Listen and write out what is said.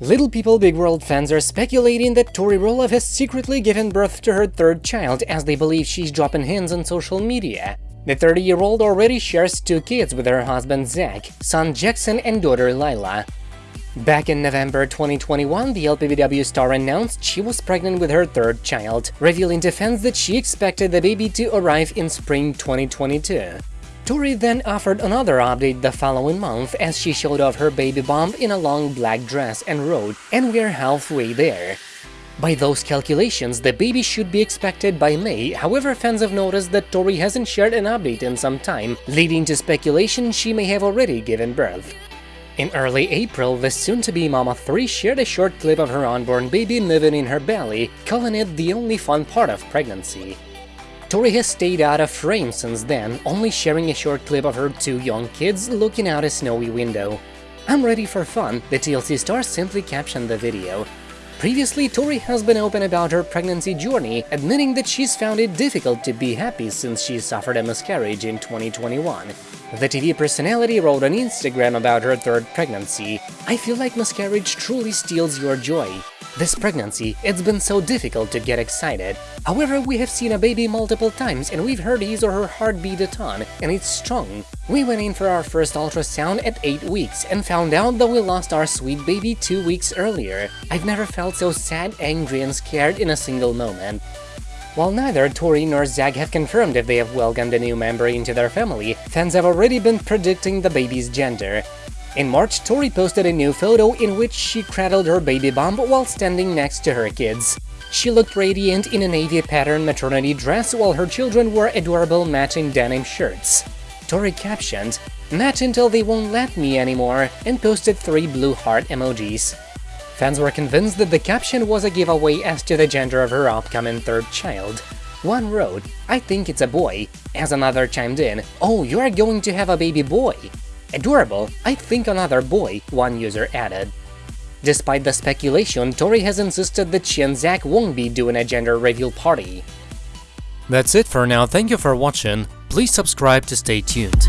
Little People Big World fans are speculating that Tori Roloff has secretly given birth to her third child as they believe she's dropping hints on social media. The 30-year-old already shares two kids with her husband Zach, son Jackson and daughter Lilah. Back in November 2021, the LPBW star announced she was pregnant with her third child, revealing to fans that she expected the baby to arrive in spring 2022. Tori then offered another update the following month as she showed off her baby bump in a long black dress and wrote, and we're halfway there. By those calculations, the baby should be expected by May, however fans have noticed that Tori hasn't shared an update in some time, leading to speculation she may have already given birth. In early April, the soon-to-be Mama 3 shared a short clip of her unborn baby moving in her belly, calling it the only fun part of pregnancy. Tori has stayed out of frame since then, only sharing a short clip of her two young kids looking out a snowy window. I'm ready for fun, the TLC star simply captioned the video. Previously, Tori has been open about her pregnancy journey, admitting that she's found it difficult to be happy since she suffered a miscarriage in 2021. The TV personality wrote on Instagram about her third pregnancy, I feel like miscarriage truly steals your joy. This pregnancy, it's been so difficult to get excited. However, we have seen a baby multiple times and we've heard his or her heart beat a ton, and it's strong. We went in for our first ultrasound at 8 weeks and found out that we lost our sweet baby 2 weeks earlier. I've never felt so sad, angry and scared in a single moment. While neither Tori nor Zach have confirmed if they have welcomed a new member into their family, fans have already been predicting the baby's gender. In March, Tori posted a new photo in which she cradled her baby bump while standing next to her kids. She looked radiant in a navy pattern maternity dress while her children wore adorable matching denim shirts. Tori captioned, Match until they won't let me anymore, and posted three blue heart emojis. Fans were convinced that the caption was a giveaway as to the gender of her upcoming third child. One wrote, I think it's a boy, as another chimed in, oh, you're going to have a baby boy. Adorable, I think another boy, one user added. Despite the speculation, Tori has insisted that she and Zach won't be doing a gender reveal party. That's it for now, thank you for watching, please subscribe to stay tuned.